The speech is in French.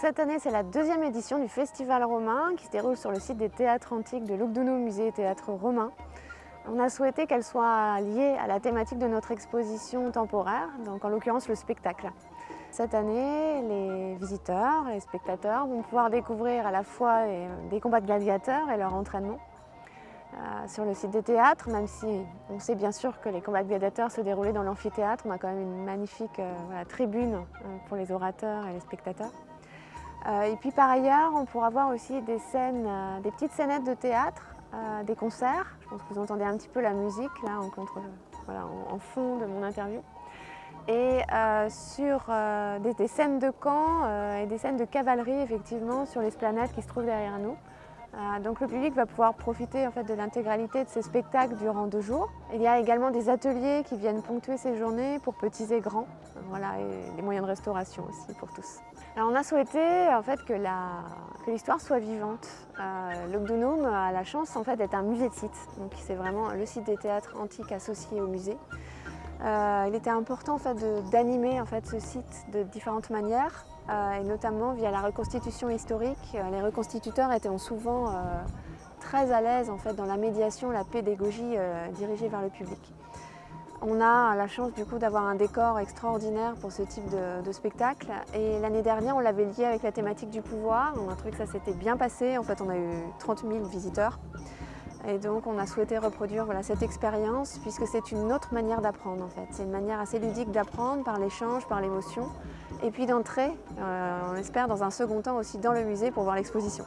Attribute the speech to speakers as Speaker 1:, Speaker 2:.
Speaker 1: Cette année, c'est la deuxième édition du Festival romain qui se déroule sur le site des théâtres antiques de Lugdunum Musée et Théâtre romain. On a souhaité qu'elle soit liée à la thématique de notre exposition temporaire, donc en l'occurrence le spectacle. Cette année, les visiteurs, les spectateurs vont pouvoir découvrir à la fois des combats de gladiateurs et leur entraînement, euh, sur le site des théâtres, même si on sait bien sûr que les combats de gladiateurs se déroulaient dans l'amphithéâtre. On a quand même une magnifique euh, tribune euh, pour les orateurs et les spectateurs. Et puis par ailleurs, on pourra voir aussi des scènes, des petites scénettes de théâtre, des concerts. Je pense que vous entendez un petit peu la musique là en, fond de mon interview. Et sur des, scènes de camp et des scènes de cavalerie effectivement sur l'esplanade qui se trouve derrière nous. Euh, donc le public va pouvoir profiter en fait, de l'intégralité de ces spectacles durant deux jours. Il y a également des ateliers qui viennent ponctuer ces journées pour petits et grands, voilà, et des moyens de restauration aussi pour tous. On a souhaité en fait, que l'histoire soit vivante. Euh, a la chance en fait, d'être un musée de site, c'est vraiment le site des théâtres antiques associés au musée. Euh, il était important d'animer en fait, ce site de différentes manières, euh, et notamment via la reconstitution historique. Euh, les reconstituteurs étaient souvent très à l'aise en fait, dans la médiation, la pédagogie dirigée vers le public. On a la chance du coup d'avoir un décor extraordinaire pour ce type de, spectacle et l'année dernière on l'avait lié avec la thématique du pouvoir, on a trouvé que ça s'était bien passé, en fait on a eu 30 000 visiteurs. Et donc on a souhaité reproduire voilà, cette expérience puisque c'est une autre manière d'apprendre en fait. C'est une manière assez ludique d'apprendre par l'échange, par l'émotion et puis d'entrer, euh, on espère dans un second temps aussi dans le musée pour voir l'exposition.